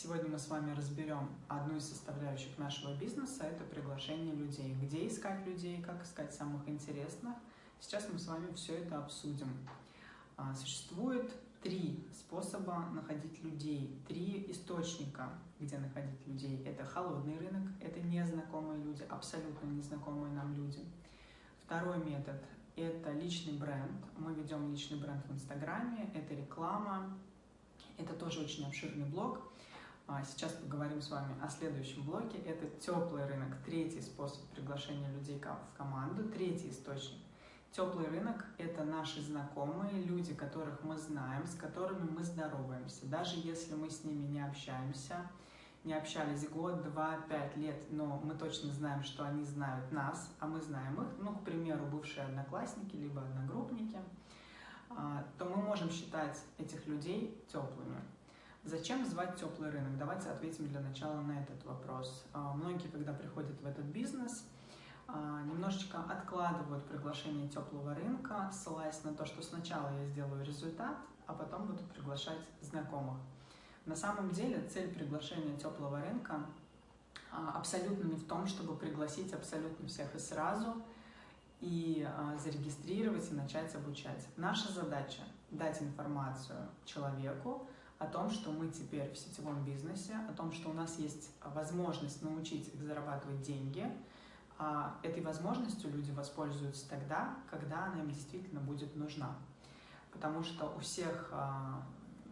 Сегодня мы с вами разберем одну из составляющих нашего бизнеса – это приглашение людей. Где искать людей, как искать самых интересных. Сейчас мы с вами все это обсудим. А, существует три способа находить людей, три источника, где находить людей. Это холодный рынок, это незнакомые люди, абсолютно незнакомые нам люди. Второй метод – это личный бренд. Мы ведем личный бренд в Инстаграме, это реклама, это тоже очень обширный блог. А, сейчас поговорим с вами о следующем блоке. Это теплый рынок, третий способ приглашения людей в команду, третий источник. Теплый рынок – это наши знакомые, люди, которых мы знаем, с которыми мы здороваемся. Даже если мы с ними не общаемся, не общались год, два, пять лет, но мы точно знаем, что они знают нас, а мы знаем их, ну, к примеру, бывшие одноклассники, либо одногруппники, а, то мы можем считать этих людей теплыми. Зачем звать теплый рынок? Давайте ответим для начала на этот вопрос. А, многие, когда приходят в этот бизнес, а, немножечко откладывают приглашение теплого рынка, ссылаясь на то, что сначала я сделаю результат, а потом буду приглашать знакомых. На самом деле цель приглашения теплого рынка а, абсолютно не в том, чтобы пригласить абсолютно всех и сразу, и зарегистрировать и начать обучать. Наша задача – дать информацию человеку, о том, что мы теперь в сетевом бизнесе, о том, что у нас есть возможность научить их зарабатывать деньги. А этой возможностью люди воспользуются тогда, когда она им действительно будет нужна. Потому что у всех а,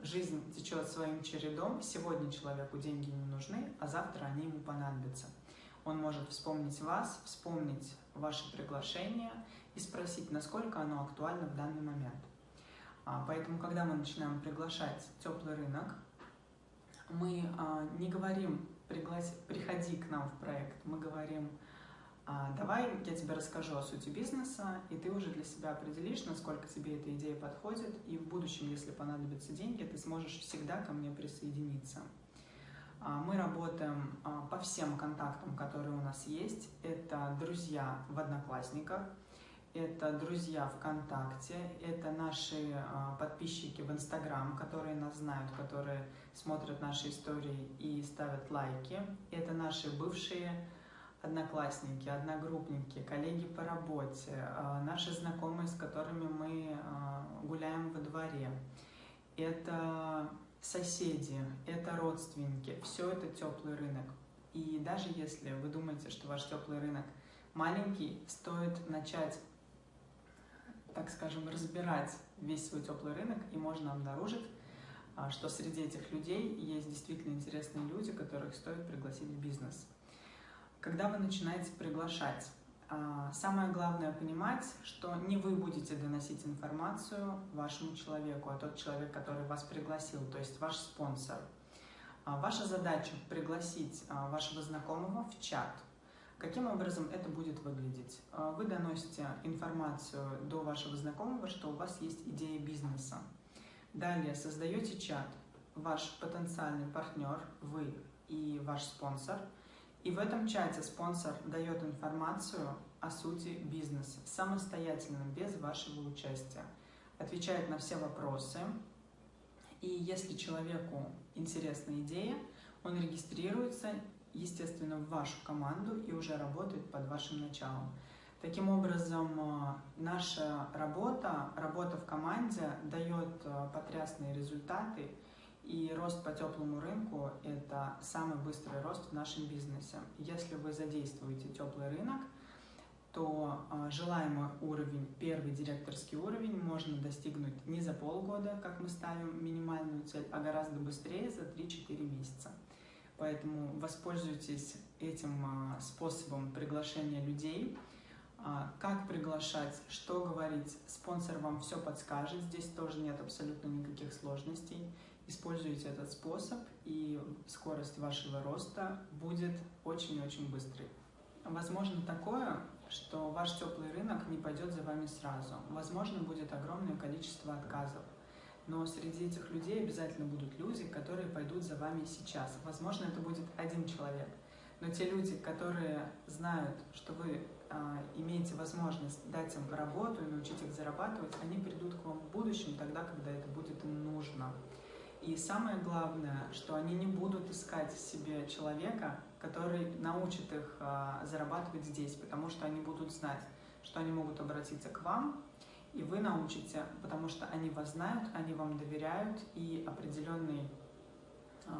жизнь течет своим чередом. Сегодня человеку деньги не нужны, а завтра они ему понадобятся. Он может вспомнить вас, вспомнить ваше приглашение и спросить, насколько оно актуально в данный момент. А, поэтому, когда мы начинаем приглашать теплый рынок, мы а, не говорим «приходи к нам в проект», мы говорим «А, «давай я тебе расскажу о сути бизнеса, и ты уже для себя определишь, насколько тебе эта идея подходит, и в будущем, если понадобятся деньги, ты сможешь всегда ко мне присоединиться». Мы работаем по всем контактам, которые у нас есть. Это друзья в Одноклассниках – это друзья ВКонтакте, это наши а, подписчики в Инстаграм, которые нас знают, которые смотрят наши истории и ставят лайки. Это наши бывшие одноклассники, одногруппники, коллеги по работе, а, наши знакомые, с которыми мы а, гуляем во дворе. Это соседи, это родственники, все это теплый рынок. И даже если вы думаете, что ваш теплый рынок маленький, стоит начать так скажем, разбирать весь свой теплый рынок, и можно обнаружить, а, что среди этих людей есть действительно интересные люди, которых стоит пригласить в бизнес. Когда вы начинаете приглашать, а, самое главное понимать, что не вы будете доносить информацию вашему человеку, а тот человек, который вас пригласил, то есть ваш спонсор. А, ваша задача пригласить вашего знакомого в чат, Каким образом это будет выглядеть? А, вы доносите информацию до вашего знакомого, что у вас есть идея бизнеса. Далее создаете чат, ваш потенциальный партнер, вы и ваш спонсор. И в этом чате спонсор дает информацию о сути бизнеса самостоятельно, без вашего участия. Отвечает на все вопросы. И если человеку интересна идея, он регистрируется естественно, в вашу команду и уже работает под вашим началом. Таким образом, э, наша работа, работа в команде дает э, потрясные результаты, и рост по теплому рынку – это самый быстрый рост в нашем бизнесе. Если вы задействуете теплый рынок, то э, желаемый уровень, первый директорский уровень, можно достигнуть не за полгода, как мы ставим минимальную цель, а гораздо быстрее, за 3-4 месяца. Поэтому воспользуйтесь этим а, способом приглашения людей. А, как приглашать, что говорить, спонсор вам все подскажет, здесь тоже нет абсолютно никаких сложностей. Используйте этот способ, и скорость вашего роста будет очень-очень быстрой. Возможно такое, что ваш теплый рынок не пойдет за вами сразу. Возможно, будет огромное количество отказов но среди этих людей обязательно будут люди, которые пойдут за вами сейчас. Возможно, это будет один человек, но те люди, которые знают, что вы э, имеете возможность дать им работу и научить их зарабатывать, они придут к вам в будущем тогда, когда это будет им нужно. И самое главное, что они не будут искать себе человека, который научит их а, зарабатывать здесь, потому что они будут знать, что они могут обратиться к вам, и вы научите, потому что они вас знают, они вам доверяют, и определенный э,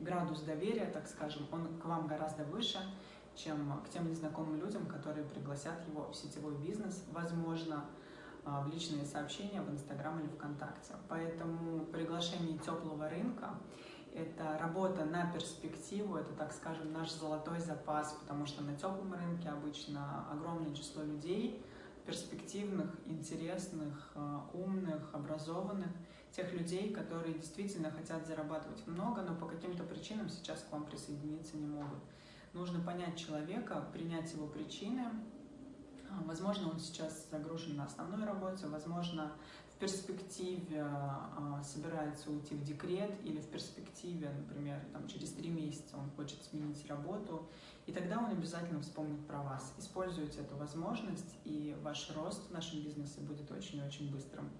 градус доверия, так скажем, он к вам гораздо выше, чем к тем незнакомым людям, которые пригласят его в сетевой бизнес, возможно, э, в личные сообщения в Инстаграм или ВКонтакте. Поэтому приглашение теплого рынка – это работа на перспективу, это, так скажем, наш золотой запас, потому что на теплом рынке обычно огромное число людей – перспективных, интересных, э, умных, образованных, тех людей, которые действительно хотят зарабатывать много, но по каким-то причинам сейчас к вам присоединиться не могут. Нужно понять человека, принять его причины. Возможно, он сейчас загружен на основной работе, возможно, в перспективе а, собирается уйти в декрет или в перспективе, например, там, через три месяца он хочет сменить работу и тогда он обязательно вспомнит про вас. Используйте эту возможность, и ваш рост в нашем бизнесе будет очень-очень быстрым.